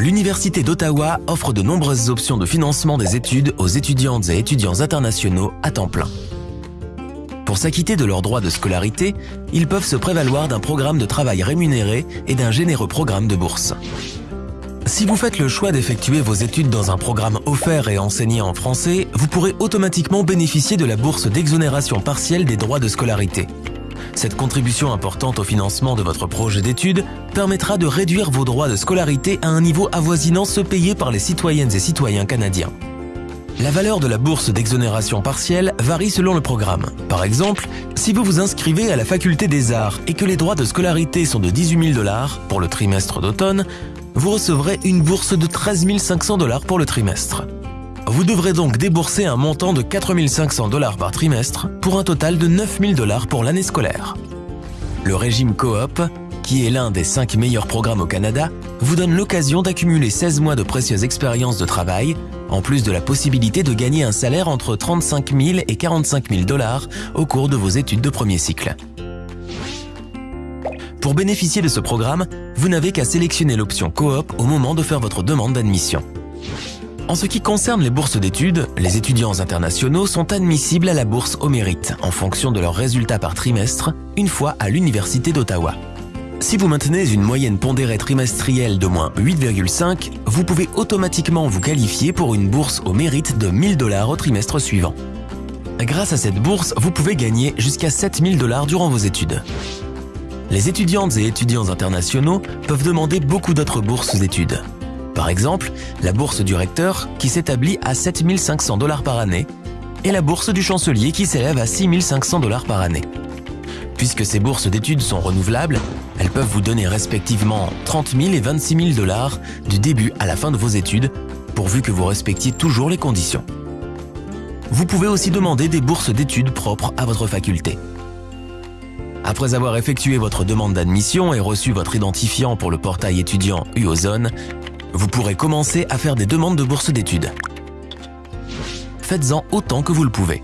L'Université d'Ottawa offre de nombreuses options de financement des études aux étudiantes et étudiants internationaux à temps plein. Pour s'acquitter de leurs droits de scolarité, ils peuvent se prévaloir d'un programme de travail rémunéré et d'un généreux programme de bourse. Si vous faites le choix d'effectuer vos études dans un programme offert et enseigné en français, vous pourrez automatiquement bénéficier de la bourse d'exonération partielle des droits de scolarité. Cette contribution importante au financement de votre projet d'études permettra de réduire vos droits de scolarité à un niveau avoisinant ceux payés par les citoyennes et citoyens canadiens. La valeur de la bourse d'exonération partielle varie selon le programme. Par exemple, si vous vous inscrivez à la faculté des arts et que les droits de scolarité sont de 18 000 dollars pour le trimestre d'automne, vous recevrez une bourse de 13 500 dollars pour le trimestre. Vous devrez donc débourser un montant de 4 500 dollars par trimestre pour un total de 9 000 dollars pour l'année scolaire. Le régime coop, qui est l'un des 5 meilleurs programmes au Canada, vous donne l'occasion d'accumuler 16 mois de précieuse expérience de travail, en plus de la possibilité de gagner un salaire entre 35 000 et 45 000 dollars au cours de vos études de premier cycle. Pour bénéficier de ce programme, vous n'avez qu'à sélectionner l'option coop au moment de faire votre demande d'admission. En ce qui concerne les bourses d'études, les étudiants internationaux sont admissibles à la bourse au mérite en fonction de leurs résultats par trimestre, une fois à l'Université d'Ottawa. Si vous maintenez une moyenne pondérée trimestrielle de moins 8,5, vous pouvez automatiquement vous qualifier pour une bourse au mérite de 1000 dollars au trimestre suivant. Grâce à cette bourse, vous pouvez gagner jusqu'à 7000 dollars durant vos études. Les étudiantes et étudiants internationaux peuvent demander beaucoup d'autres bourses d'études. Par exemple, la bourse du recteur qui s'établit à 7500 dollars par année et la bourse du chancelier qui s'élève à 6500 dollars par année. Puisque ces bourses d'études sont renouvelables, elles peuvent vous donner respectivement 30 000 et 26 000 dollars du début à la fin de vos études, pourvu que vous respectiez toujours les conditions. Vous pouvez aussi demander des bourses d'études propres à votre faculté. Après avoir effectué votre demande d'admission et reçu votre identifiant pour le portail étudiant UOZone, vous pourrez commencer à faire des demandes de bourse d'études. Faites-en autant que vous le pouvez.